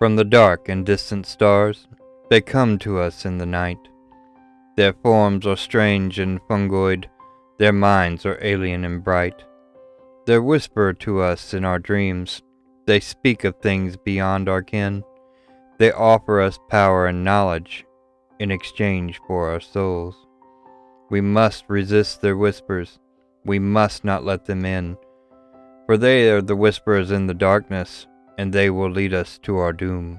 From the dark and distant stars, they come to us in the night. Their forms are strange and fungoid, their minds are alien and bright. They whisper to us in our dreams, they speak of things beyond our ken. They offer us power and knowledge in exchange for our souls. We must resist their whispers, we must not let them in, for they are the whisperers in the darkness, and they will lead us to our doom.